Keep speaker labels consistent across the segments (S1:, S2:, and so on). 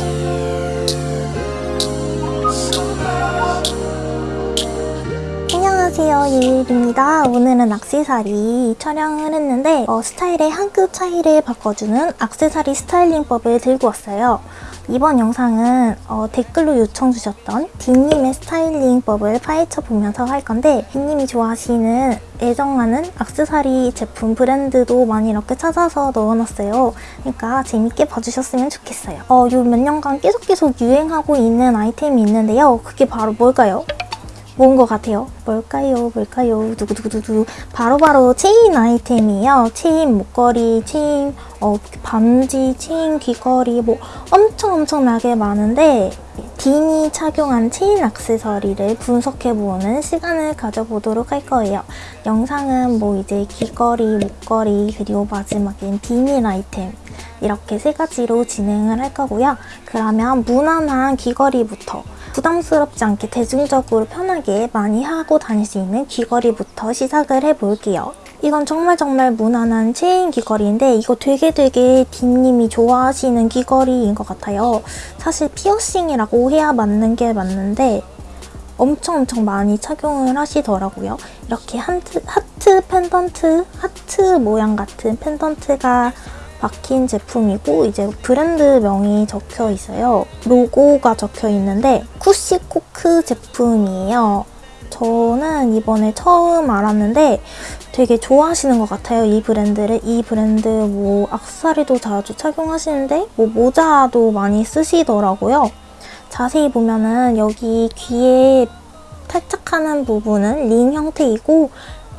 S1: do. 안녕하세요 예일입니다. 오늘은 악세사리 촬영을 했는데 어, 스타일의 한 끗 차이를 바꿔주는 악세사리 스타일링법을 들고 왔어요. 이번 영상은 어, 댓글로 요청 주셨던 디님의 스타일링법을 파헤쳐 보면서 할 건데 디님이 좋아하시는 애정하는 악세사리 제품 브랜드도 많이 이렇게 찾아서 넣어놨어요. 그러니까 재밌게 봐주셨으면 좋겠어요. 어, 요 몇 년간 계속 계속 유행하고 있는 아이템이 있는데요. 그게 바로 뭘까요? 뭔것 같아요? 뭘까요? 뭘까요? 두구두구두구 바로바로 체인 아이템이에요. 체인 목걸이, 체인 어, 반지, 체인 귀걸이 뭐 엄청 엄청나게 많은데 딘이 착용한 체인 액세서리를 분석해보는 시간을 가져보도록 할 거예요. 영상은 뭐 이제 귀걸이, 목걸이 그리고 마지막엔 비밀 아이템 이렇게 세 가지로 진행을 할 거고요. 그러면 무난한 귀걸이부터 부담스럽지 않게 대중적으로 편하게 많이 하고 다닐 수 있는 귀걸이부터 시작을 해볼게요. 이건 정말 정말 무난한 체인 귀걸이인데 이거 되게 되게 딘님이 좋아하시는 귀걸이인 것 같아요. 사실 피어싱이라고 해야 맞는 게 맞는데 엄청 엄청 많이 착용을 하시더라고요. 이렇게 하트, 하트 펜던트, 하트 모양 같은 펜던트가 박힌 제품이고 이제 브랜드명이 적혀 있어요. 로고가 적혀 있는데 쿠시코크 제품이에요. 저는 이번에 처음 알았는데 되게 좋아하시는 것 같아요. 이 브랜드를. 이 브랜드 뭐 악세사리도 자주 착용하시는데 뭐 모자도 많이 쓰시더라고요. 자세히 보면은 여기 귀에 탈착하는 부분은 링 형태이고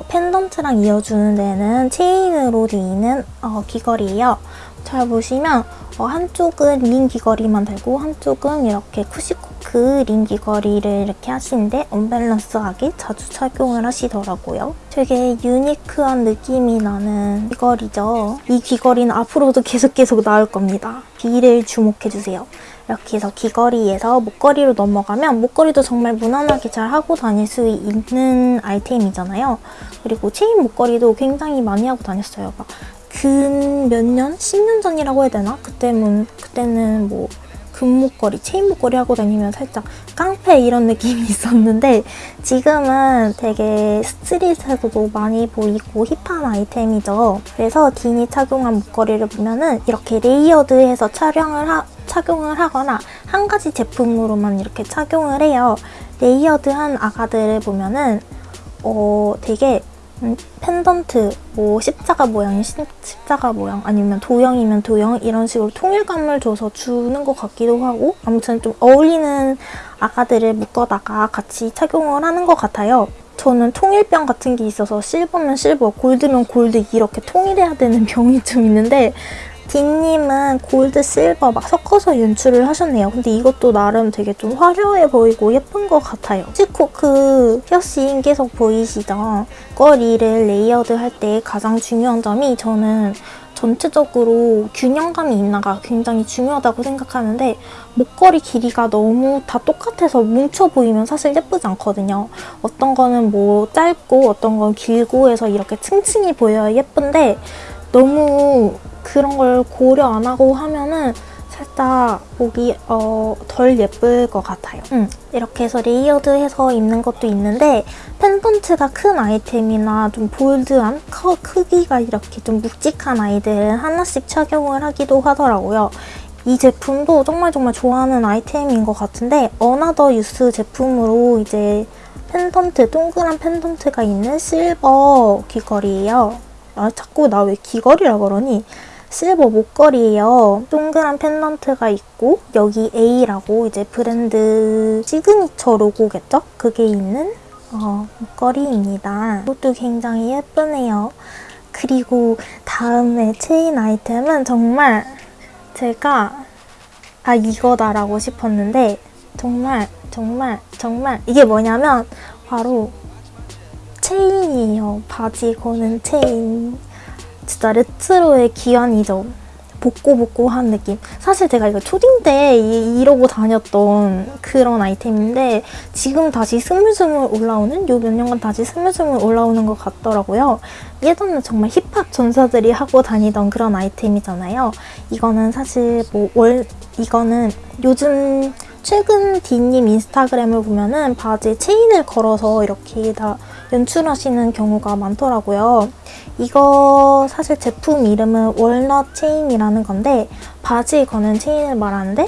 S1: 펜던트랑 이어주는 데는 체인으로 되어 있는 어, 귀걸이에요. 잘 보시면 어, 한쪽은 링 귀걸이만 되고 한쪽은 이렇게 쿠시코크 링 귀걸이를 이렇게 하시는데 언밸런스하게 자주 착용을 하시더라고요. 되게 유니크한 느낌이 나는 귀걸이죠. 이 귀걸이는 앞으로도 계속 계속 나올 겁니다. 뒤를 주목해주세요. 이렇게 해서 귀걸이에서 목걸이로 넘어가면 목걸이도 정말 무난하게 잘 하고 다닐 수 있는 아이템이잖아요. 그리고 체인 목걸이도 굉장히 많이 하고 다녔어요. 막 근 몇 년? 10년 전이라고 해야 되나? 그때는, 그때는 뭐 금목걸이, 체인 목걸이 하고 다니면 살짝 깡패 이런 느낌이 있었는데 지금은 되게 street에서도 많이 보이고 힙한 아이템이죠. 그래서 딘이 착용한 목걸이를 보면 은 이렇게 레이어드해서 촬영을 하, 착용을 하거나 한 가지 제품으로만 이렇게 착용을 해요. 레이어드한 아가들을 보면 은 어 되게 음, 펜던트, 뭐 십자가 모양이 십자가 모양 아니면 도형이면 도형 이런 식으로 통일감을 줘서 주는 것 같기도 하고 아무튼 좀 어울리는 아가들을 묶어다가 같이 착용을 하는 것 같아요. 저는 통일병 같은 게 있어서 실버면 실버, 골드면 골드 이렇게 통일해야 되는 병이 좀 있는데 딘님은 골드, 실버 막 섞어서 연출을 하셨네요. 근데 이것도 나름 되게 좀 화려해 보이고 예쁜 것 같아요. 쿠시코크 피어싱 계속 보이시죠? 목걸이를 레이어드 할 때 가장 중요한 점이 저는 전체적으로 균형감이 있나가 굉장히 중요하다고 생각하는데 목걸이 길이가 너무 다 똑같아서 뭉쳐 보이면 사실 예쁘지 않거든요. 어떤 거는 뭐 짧고 어떤 건 길고 해서 이렇게 층층이 보여야 예쁜데 너무 그런 걸 고려 안 하고 하면은 살짝 보기 어, 덜 예쁠 것 같아요. 음, 이렇게 해서 레이어드해서 입는 것도 있는데 펜던트가 큰 아이템이나 좀 bold한 커, 크기가 이렇게 좀 묵직한 아이들은 하나씩 착용을 하기도 하더라고요. 이 제품도 정말 정말 좋아하는 아이템인 것 같은데 Another Youth 제품으로 이제 펜던트, 동그란 펜던트가 있는 실버 귀걸이에요. 아 자꾸 나 왜 귀걸이라 그러니? 실버 목걸이에요. 동그란 펜던트가 있고 여기 A라고 이제 브랜드 시그니처 로고겠죠? 그게 있는 어, 목걸이입니다. 이것도 굉장히 예쁘네요. 그리고 다음에 체인 아이템은 정말 제가 아 이거다라고 싶었는데 정말 정말 정말 이게 뭐냐면 바로 체인이에요. 바지 거는 체인. 진짜 레트로의 귀환이죠. 복고복고한 느낌. 사실 제가 이거 초딩 때 이, 이러고 다녔던 그런 아이템인데 지금 다시 스물스물 올라오는 요 몇 년간 다시 스물스물 올라오는 것 같더라고요. 예전에 정말 힙합 전사들이 하고 다니던 그런 아이템이잖아요. 이거는 사실 뭐 월 이거는 요즘 최근 딘님 인스타그램을 보면은 바지에 체인을 걸어서 이렇게 다 연출하시는 경우가 많더라고요. 이거 사실 제품 이름은 wallet chain이라는 건데 바지에 거는 체인을 말하는데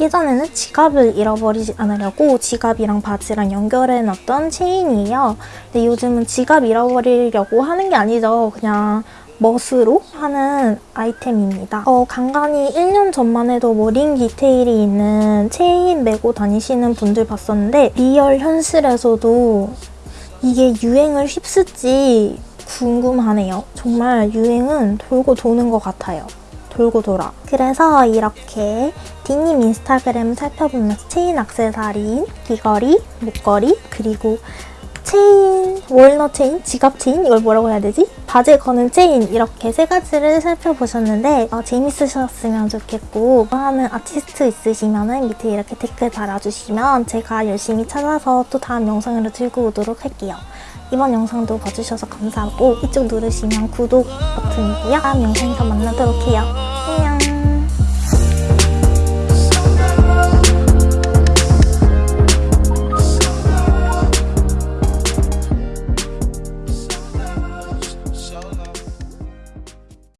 S1: 예전에는 지갑을 잃어버리지 않으려고 지갑이랑 바지랑 연결해 놨던 체인이에요. 근데 요즘은 지갑 잃어버리려고 하는 게 아니죠. 그냥 멋으로 하는 아이템입니다. 어, 간간히 1년 전만 해도 머린 디테일이 있는 체인 메고 다니시는 분들 봤었는데 리얼 현실에서도 이게 유행을 휩쓸지 궁금하네요. 정말 유행은 돌고 도는 것 같아요. 돌고 돌아. 그래서 이렇게 딘님 인스타그램 살펴보면서 체인 액세서리, 귀걸이, 목걸이, 그리고 체인, wallet chain, 지갑 체인 이걸 뭐라고 해야 되지? 바지에 거는 체인 이렇게 세 가지를 살펴보셨는데 어, 재밌으셨으면 좋겠고 하는 아티스트 있으시면 밑에 이렇게 댓글 달아주시면 제가 열심히 찾아서 또 다음 영상으로 들고 오도록 할게요. 이번 영상도 봐주셔서 감사하고 이쪽 누르시면 구독 버튼이고요. 다음 영상에서 만나도록 해요.